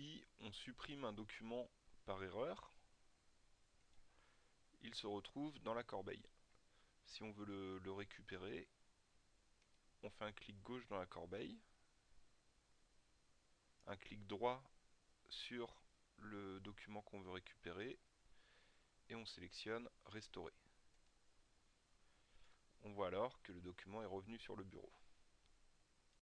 si on supprime un document par erreur, il se retrouve dans la corbeille. Si on veut le, récupérer, on fait un clic gauche dans la corbeille, un clic droit sur le document qu'on veut récupérer et on sélectionne restaurer. On voit alors que le document est revenu sur le bureau.